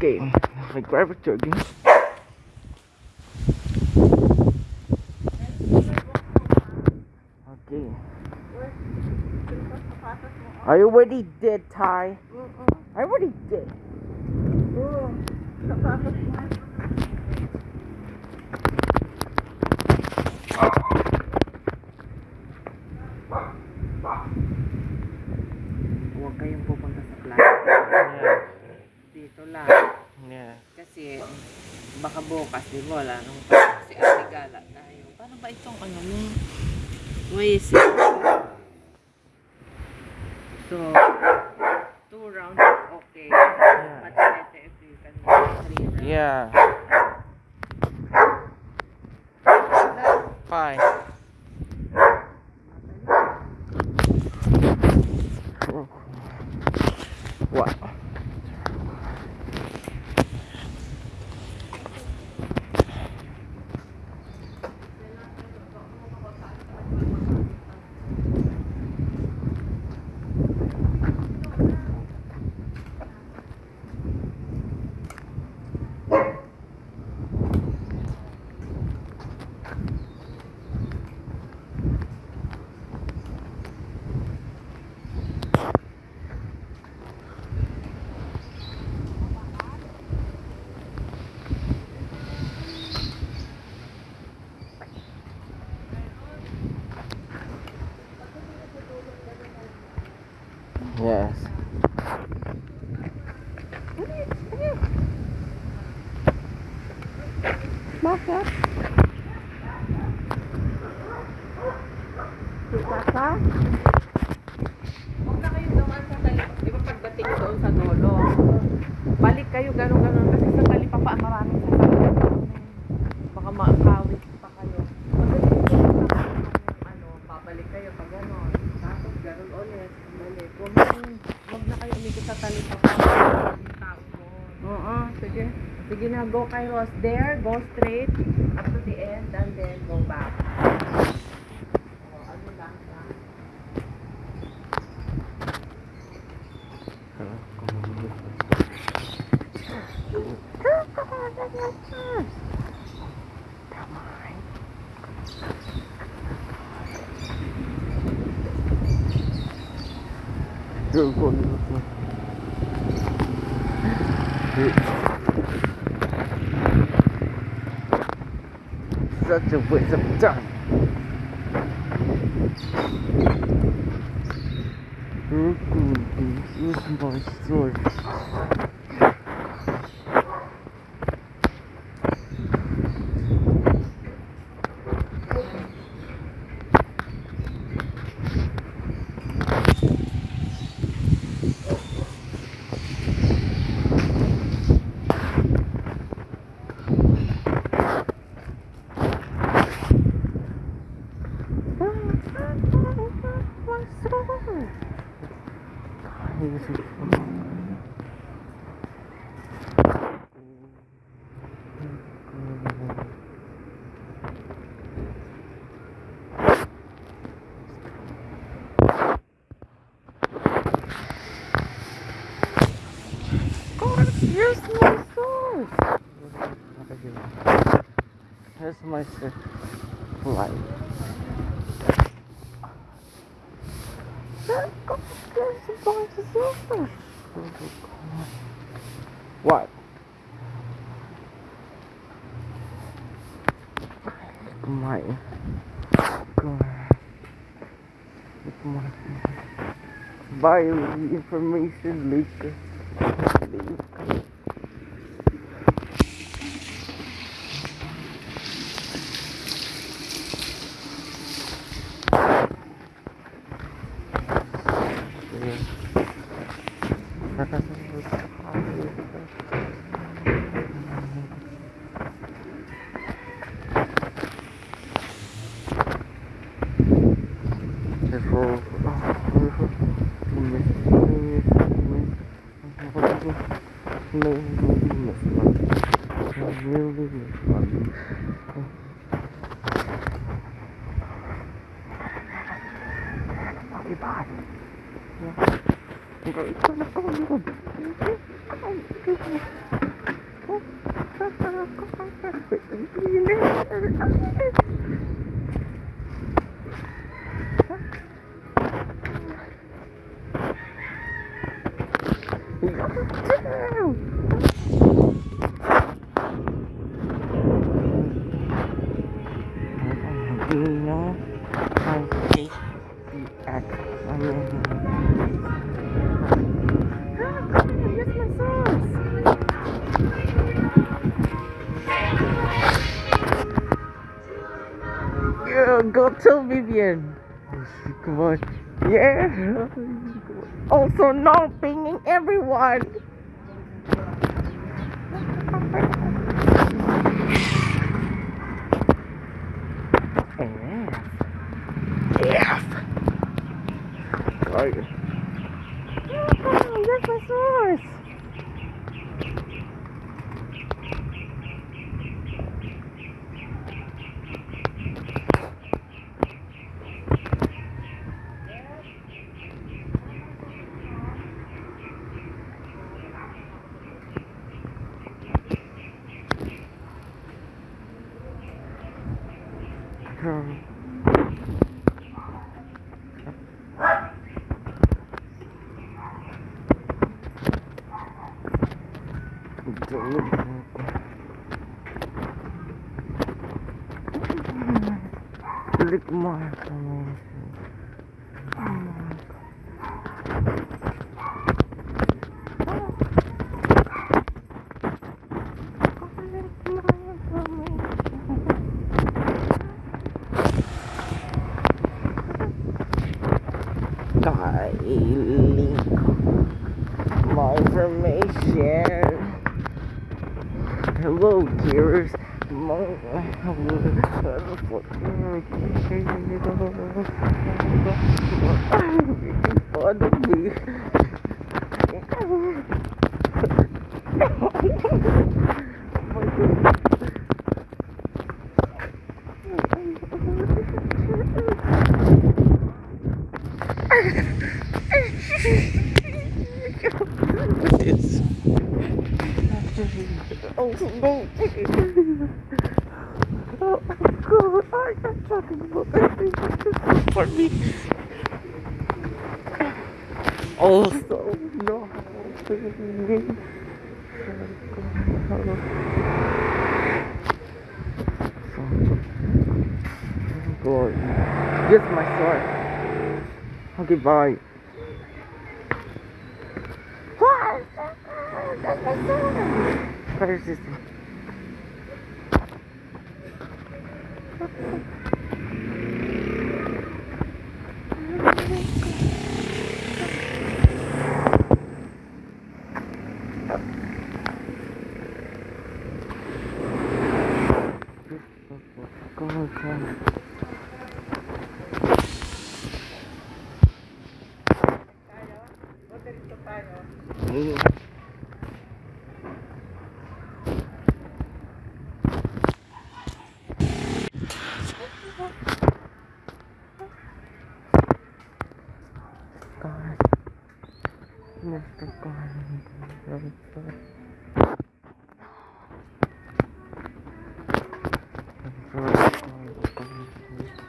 Okay, nag-private jogging. Okay. Are you already did, Ty? I already did. Huwag kayong pupunta sa plaza. Dito lang. Yeah. Kasi baka bukas, di ba? Wala nang pasok si Ate Gala tayo. Paano ba itong ano mo? Waze. So, two rounds okay. But better if you can three rounds. Yeah. Fine. Sika ka? Huwag na kayo dumaan sa tali. Di ba pagdating doon sa dolo? Balik kayo gano'n-gano'n kasi sa tali pa pa maraming sasakyan. Baka maakawit pa kayo. Pagdating doon sa ano, babalik kayo pag gano'n. Tapos gano'n ulit. Balik. Huwag na, na kayo umikot sa tali pa pa. Maraming tao doon. Oo, sige. Sige na, go kay Ross there. Go straight up to the end and then go back. Such a waste of time. Oh, good. This is my story. Here's my source. Here's my source. What? My. My. Bio information leaker. Vivian. Come on. Yeah. Also, no pinging everyone. F. F. Oh, here's my sauce. Um, Lick my information. Kylie, my information. Hello, dears. My, making me. Oh no! Oh God! I am talking about that for me. Also, no. God. Yes, my sword. Okay, bye. What? That's my sword. Where is Mr. God.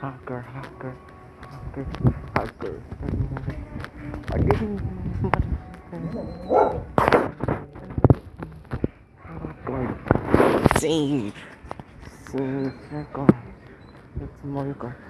Hacker, hacker, hacker, hacker. I didn't. God. Save. Save. God. It's my God.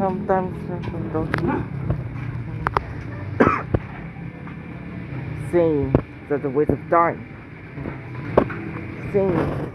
sometimes people don't same that the waste of time. Saying.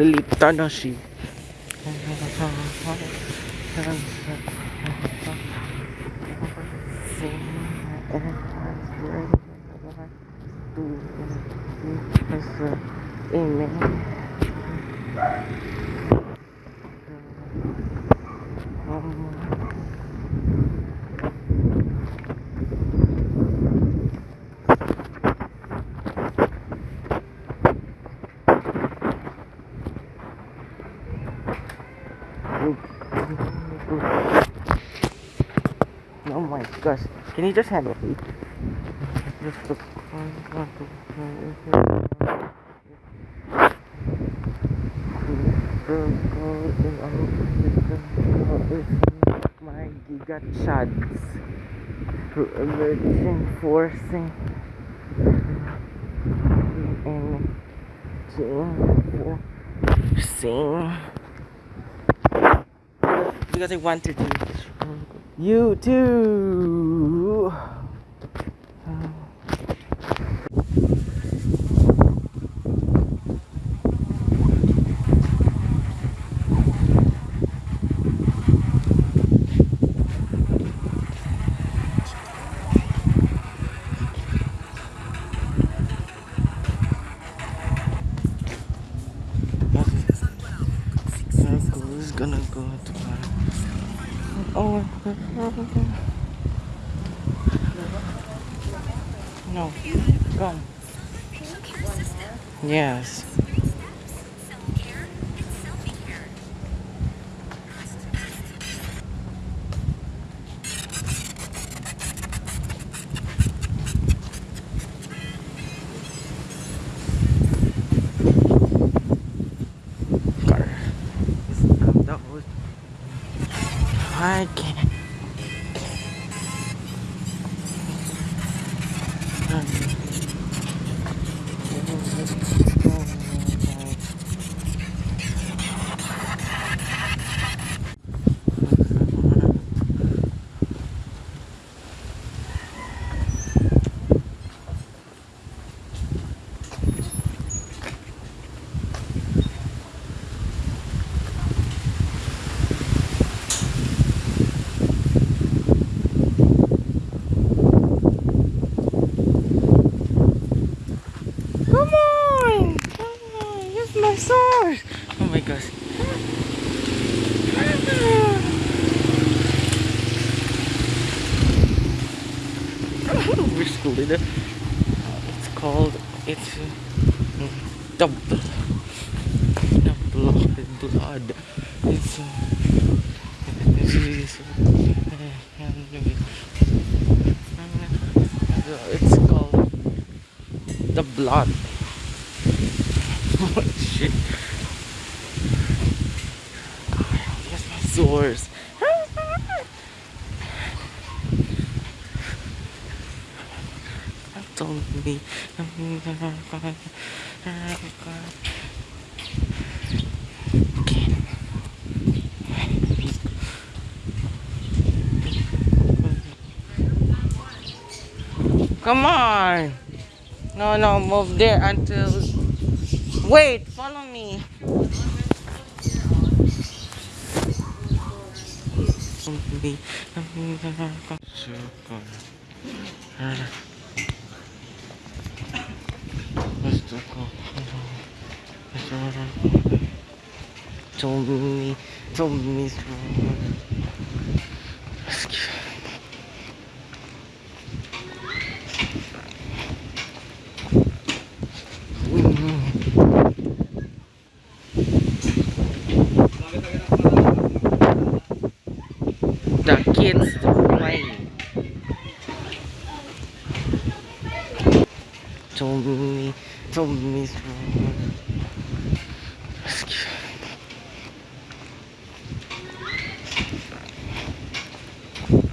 Felipe Tadashi. Gosh. Can you just handle it? Just look. My giga chads. Virgin forcing. And sing. Because I wanted to. You too. Who's gonna go to Oh, no, come. Yes. My gosh. We're schooling. It's called. It's. uh, Double. Double blood. It's. uh, it's, uh, It's called the blood. oh shit. Sores. Told me. Come on. No, no, move there until. Wait, follow me. び涙がかするから。息子が笑ちょんぶみちょ好き